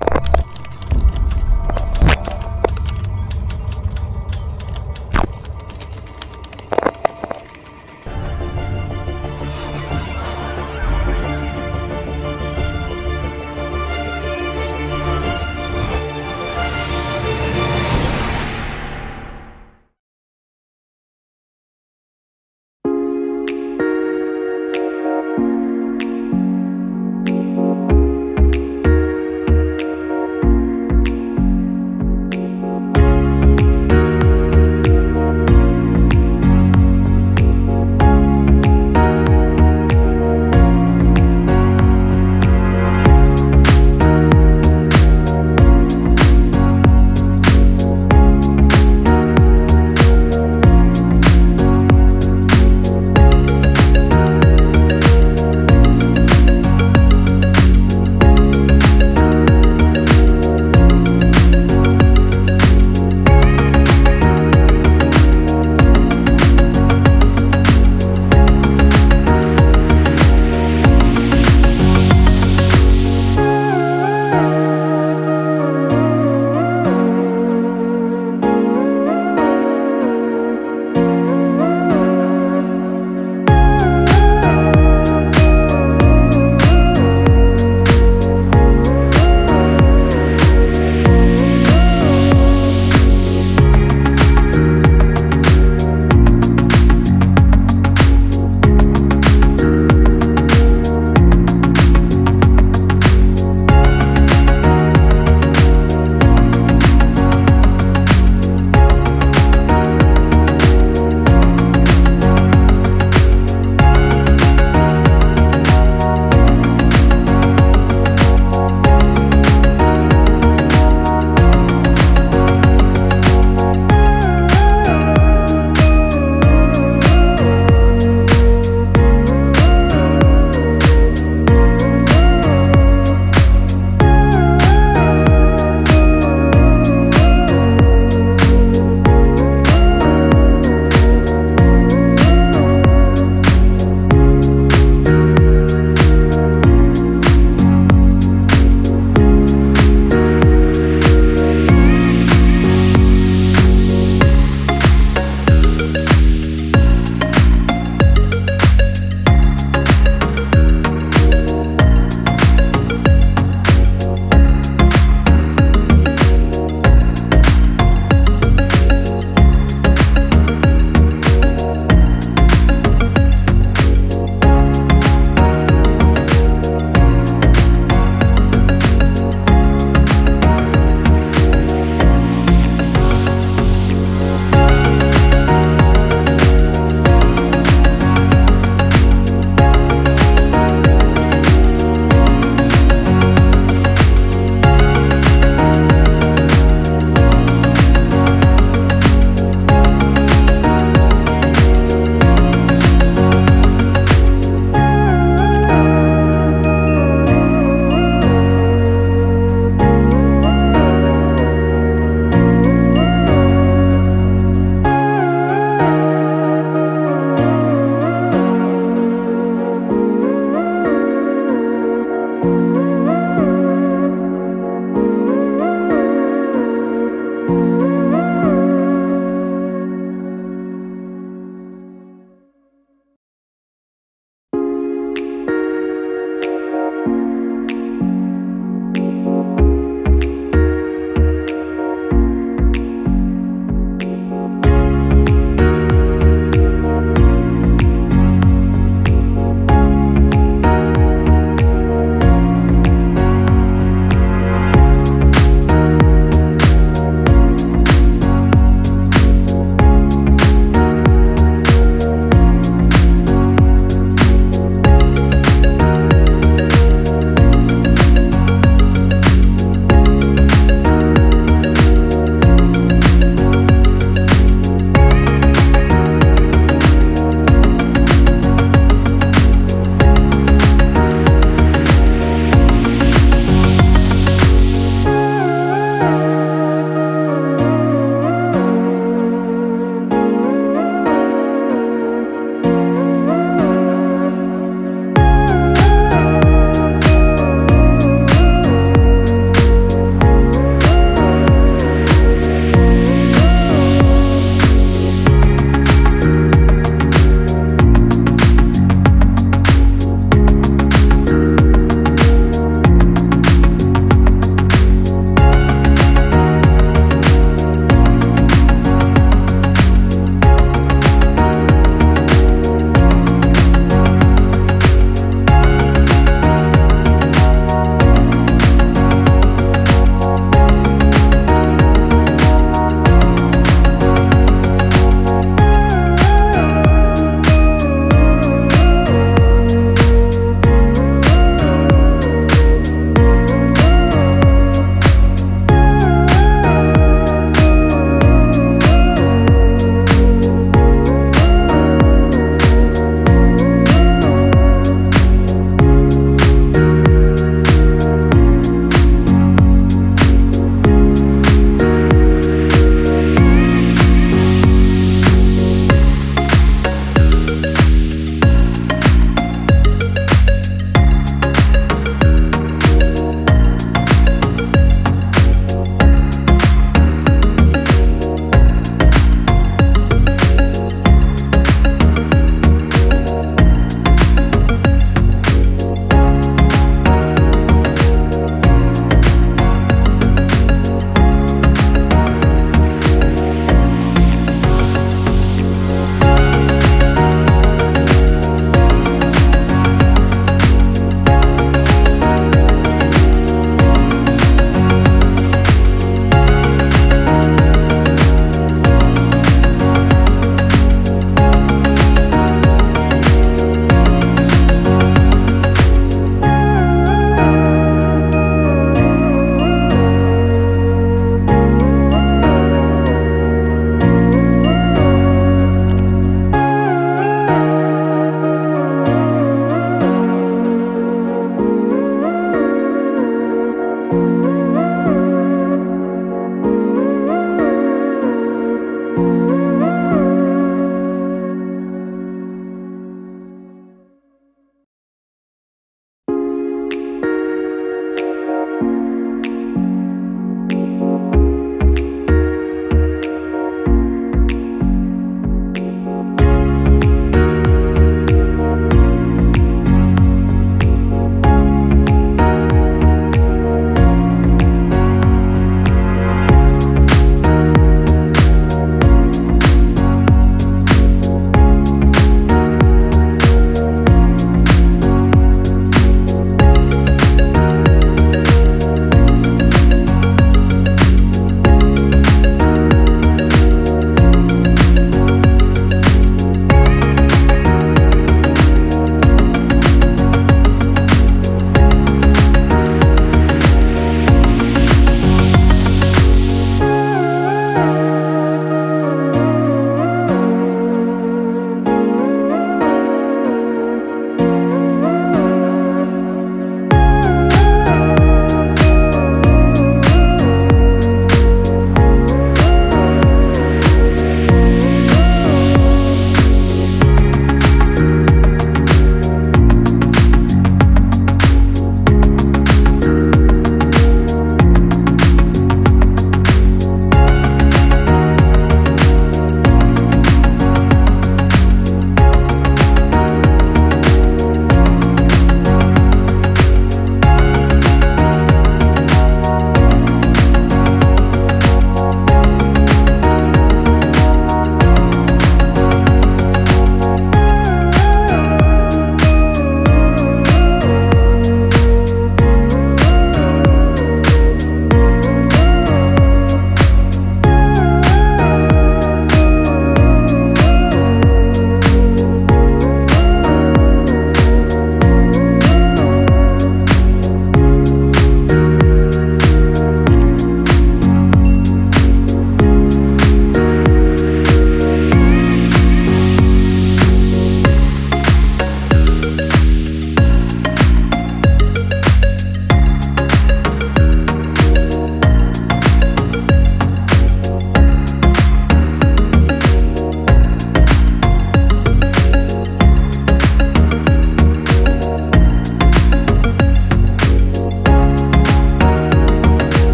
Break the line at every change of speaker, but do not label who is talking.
you